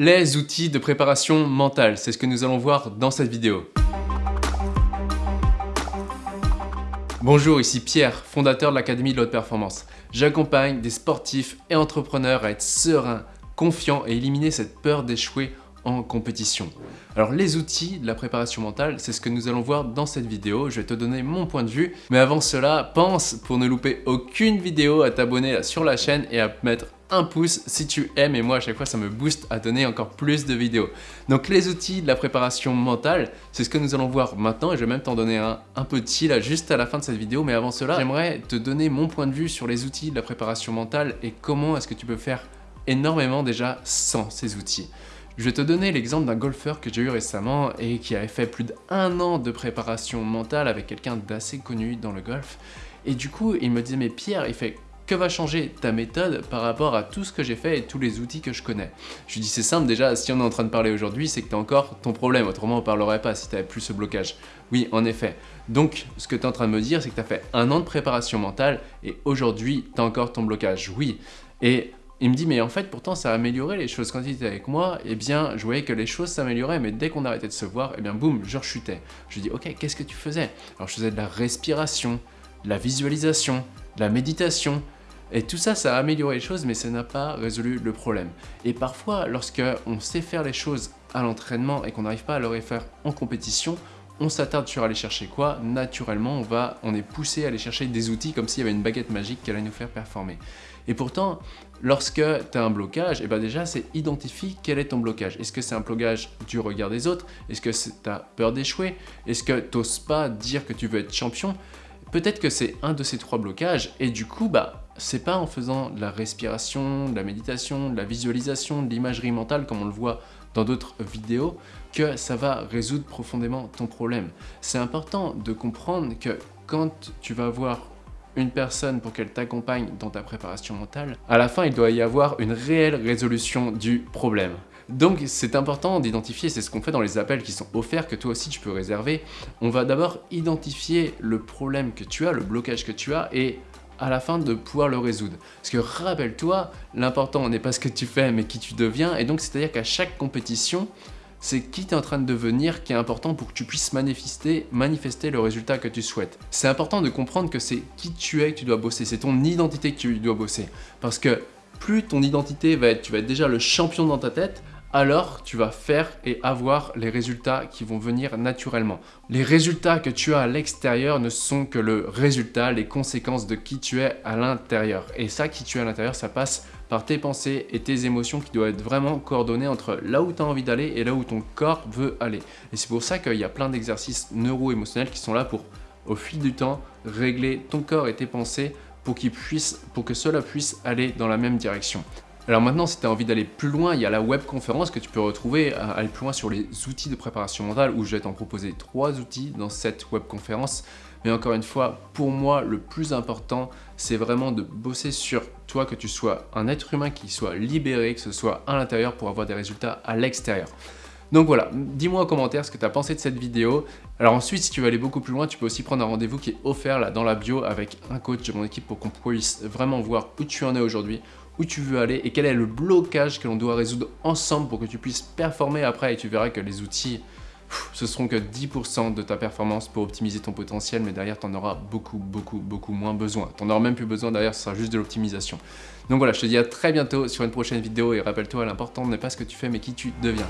les outils de préparation mentale. C'est ce que nous allons voir dans cette vidéo. Bonjour, ici Pierre, fondateur de l'Académie de l'Haute Performance. J'accompagne des sportifs et entrepreneurs à être sereins, confiants et éliminer cette peur d'échouer en compétition. Alors les outils de la préparation mentale, c'est ce que nous allons voir dans cette vidéo. Je vais te donner mon point de vue. Mais avant cela, pense pour ne louper aucune vidéo à t'abonner sur la chaîne et à mettre un pouce si tu aimes et moi à chaque fois ça me booste à donner encore plus de vidéos. Donc les outils de la préparation mentale, c'est ce que nous allons voir maintenant et je vais même t'en donner un, un petit là juste à la fin de cette vidéo mais avant cela j'aimerais te donner mon point de vue sur les outils de la préparation mentale et comment est-ce que tu peux faire énormément déjà sans ces outils. Je vais te donner l'exemple d'un golfeur que j'ai eu récemment et qui avait fait plus d'un an de préparation mentale avec quelqu'un d'assez connu dans le golf. Et du coup, il me disait, mais Pierre, il fait que va changer ta méthode par rapport à tout ce que j'ai fait et tous les outils que je connais? Je lui dis c'est simple déjà, si on est en train de parler aujourd'hui, c'est que tu encore ton problème, autrement on parlerait pas si tu plus ce blocage. Oui, en effet. Donc, ce que tu es en train de me dire, c'est que tu fait un an de préparation mentale et aujourd'hui, tu encore ton blocage. Oui. Et il me dit, mais en fait, pourtant, ça a amélioré les choses. Quand il était avec moi, eh bien, je voyais que les choses s'amélioraient, mais dès qu'on arrêtait de se voir, eh bien, boum, je rechutais. Je lui dis, ok, qu'est-ce que tu faisais? Alors, je faisais de la respiration, de la visualisation, de la méditation, et tout ça, ça a amélioré les choses, mais ça n'a pas résolu le problème. Et parfois, lorsque on sait faire les choses à l'entraînement et qu'on n'arrive pas à le refaire en compétition, on s'attarde sur aller chercher quoi Naturellement, on, va, on est poussé à aller chercher des outils comme s'il y avait une baguette magique qui allait nous faire performer. Et pourtant, lorsque tu as un blocage, et eh ben déjà, c'est identifie quel est ton blocage. Est-ce que c'est un blocage du regard des autres? Est-ce que tu as peur d'échouer? Est-ce que tu n'oses pas dire que tu veux être champion? Peut-être que c'est un de ces trois blocages et du coup, bah, c'est pas en faisant de la respiration, de la méditation, de la visualisation, de l'imagerie mentale comme on le voit dans d'autres vidéos que ça va résoudre profondément ton problème. C'est important de comprendre que quand tu vas voir une personne pour qu'elle t'accompagne dans ta préparation mentale, à la fin, il doit y avoir une réelle résolution du problème. Donc c'est important d'identifier, c'est ce qu'on fait dans les appels qui sont offerts, que toi aussi tu peux réserver. On va d'abord identifier le problème que tu as, le blocage que tu as, et à la fin de pouvoir le résoudre. Parce que rappelle-toi, l'important n'est pas ce que tu fais, mais qui tu deviens, et donc c'est-à-dire qu'à chaque compétition, c'est qui tu es en train de devenir qui est important pour que tu puisses manifester, le résultat que tu souhaites. C'est important de comprendre que c'est qui tu es que tu dois bosser, c'est ton identité que tu dois bosser. Parce que plus ton identité va être, tu vas être déjà le champion dans ta tête, alors tu vas faire et avoir les résultats qui vont venir naturellement. Les résultats que tu as à l'extérieur ne sont que le résultat, les conséquences de qui tu es à l'intérieur. Et ça, qui tu es à l'intérieur, ça passe par tes pensées et tes émotions qui doivent être vraiment coordonnées entre là où tu as envie d'aller et là où ton corps veut aller. Et c'est pour ça qu'il y a plein d'exercices neuro-émotionnels qui sont là pour, au fil du temps, régler ton corps et tes pensées pour, pour que cela puisse aller dans la même direction. Alors maintenant, si tu as envie d'aller plus loin, il y a la webconférence que tu peux retrouver, à aller plus loin sur les outils de préparation mentale, où je vais t'en proposer trois outils dans cette webconférence. Mais encore une fois, pour moi, le plus important, c'est vraiment de bosser sur toi, que tu sois un être humain qui soit libéré, que ce soit à l'intérieur pour avoir des résultats à l'extérieur. Donc voilà, dis-moi en commentaire ce que tu as pensé de cette vidéo. Alors ensuite, si tu veux aller beaucoup plus loin, tu peux aussi prendre un rendez-vous qui est offert là dans la bio avec un coach de mon équipe pour qu'on puisse vraiment voir où tu en es aujourd'hui, où tu veux aller et quel est le blocage que l'on doit résoudre ensemble pour que tu puisses performer après et tu verras que les outils, ce seront que 10% de ta performance pour optimiser ton potentiel, mais derrière, tu en auras beaucoup, beaucoup, beaucoup moins besoin. Tu n'en auras même plus besoin, derrière, ce sera juste de l'optimisation. Donc voilà, je te dis à très bientôt sur une prochaine vidéo et rappelle-toi, l'important n'est pas ce que tu fais, mais qui tu deviens.